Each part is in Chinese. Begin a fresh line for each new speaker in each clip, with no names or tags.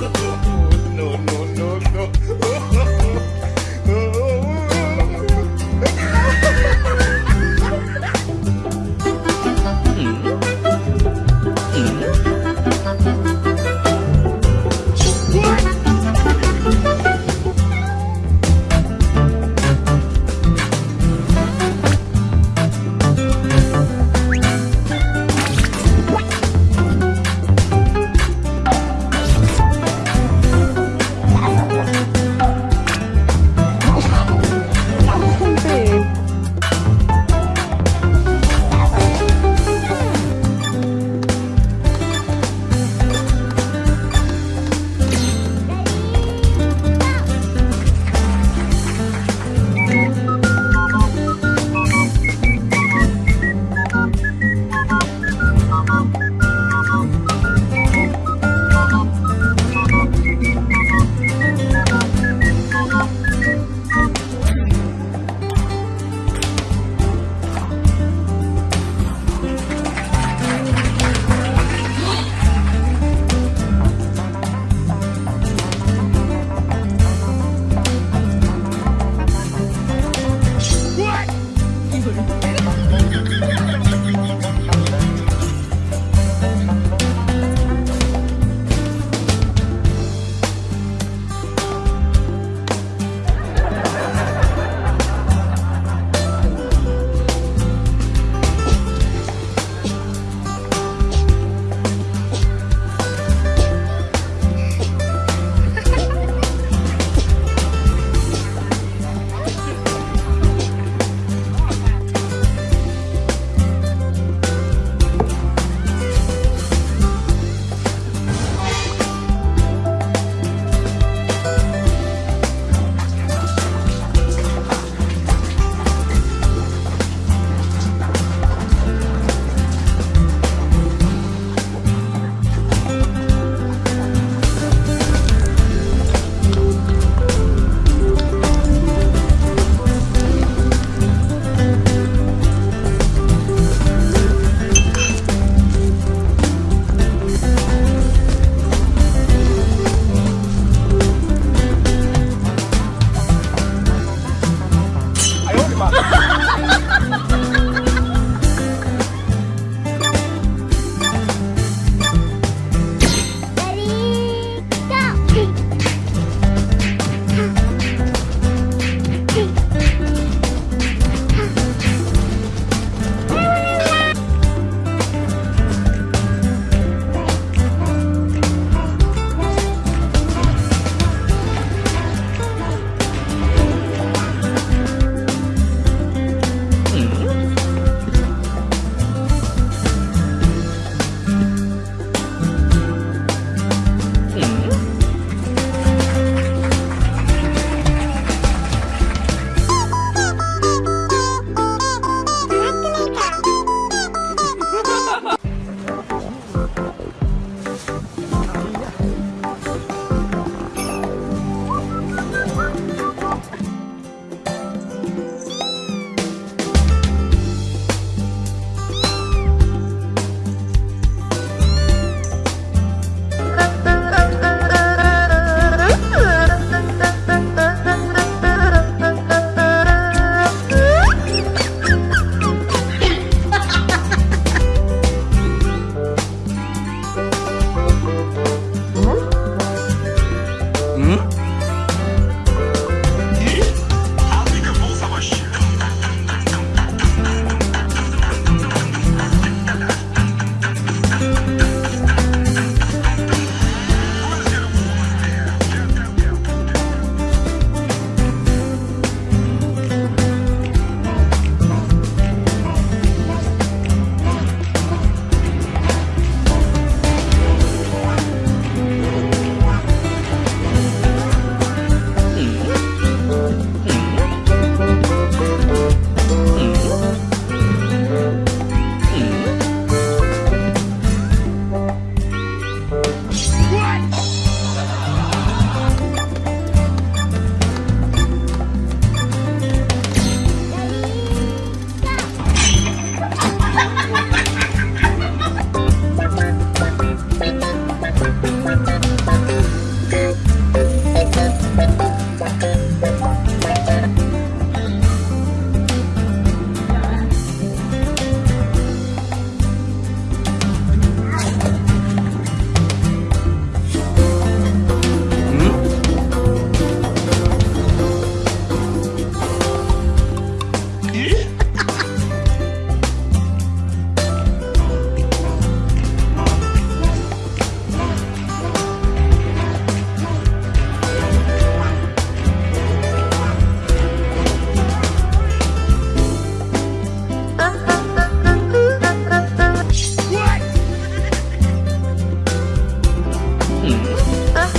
Yeah.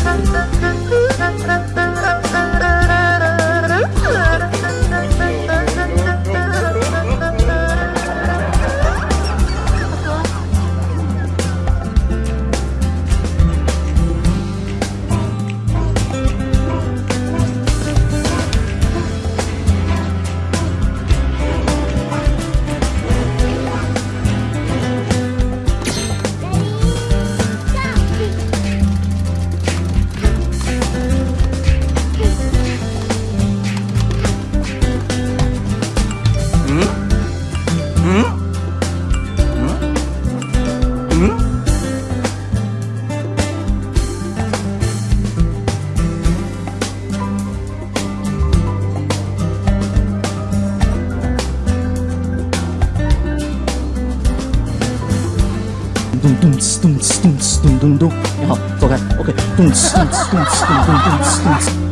Thank you. 咚哧咚哧咚咚咚咚，你好，走开，OK，咚哧咚哧咚哧咚咚咚哧咚哧。